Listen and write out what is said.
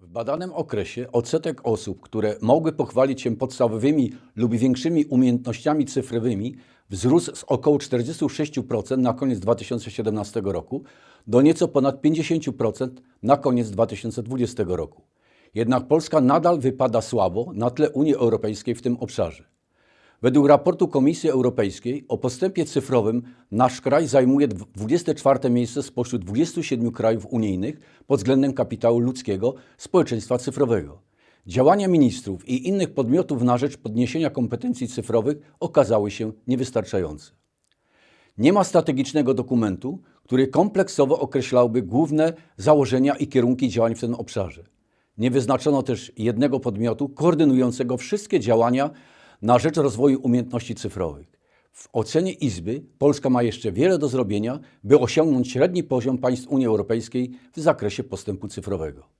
W badanym okresie odsetek osób, które mogły pochwalić się podstawowymi lub większymi umiejętnościami cyfrowymi, wzrósł z około 46% na koniec 2017 roku do nieco ponad 50% na koniec 2020 roku. Jednak Polska nadal wypada słabo na tle Unii Europejskiej w tym obszarze. Według raportu Komisji Europejskiej o postępie cyfrowym nasz kraj zajmuje dw- 24 miejsce spośród 27 krajów unijnych pod względem kapitału ludzkiego społeczeństwa cyfrowego. Działania ministrów i innych podmiotów na rzecz podniesienia kompetencji cyfrowych okazały się niewystarczające. Nie ma strategicznego dokumentu, który kompleksowo określałby główne założenia i kierunki działań w tym obszarze. Nie wyznaczono też jednego podmiotu koordynującego wszystkie działania na rzecz rozwoju umiejętności cyfrowych. W ocenie Izby Polska ma jeszcze wiele do zrobienia, by osiągnąć średni poziom państw Unii Europejskiej w zakresie postępu cyfrowego.